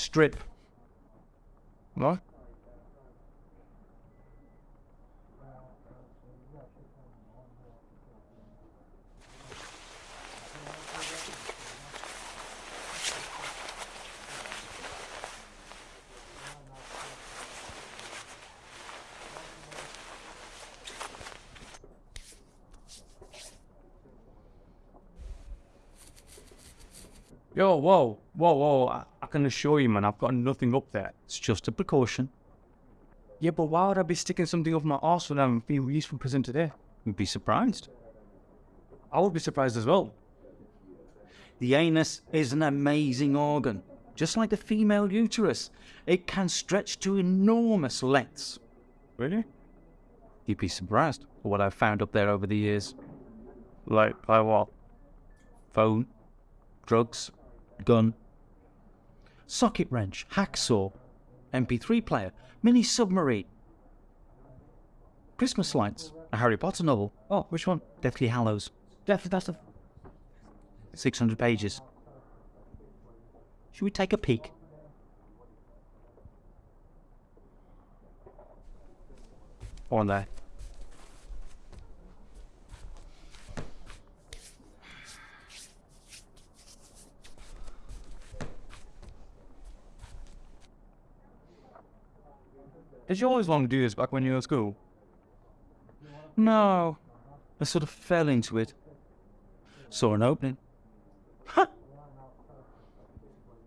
strip. What? Yo, whoa, whoa, whoa. I, I can assure you, man, I've got nothing up there. It's just a precaution. Yeah, but why would I be sticking something up my arse when I'm being released from prison today? You'd be surprised. I would be surprised as well. The anus is an amazing organ. Just like the female uterus, it can stretch to enormous lengths. Really? You'd be surprised at what I've found up there over the years. Like, like what? Phone, drugs, gun, socket wrench, hacksaw, MP3 player, mini submarine, Christmas lights, a Harry Potter novel. Oh, which one? Deathly Hallows. Deathly, that's the 600 pages. Should we take a peek? On there. Did you always want to do this back when you were at school? No. I sort of fell into it. Saw an opening.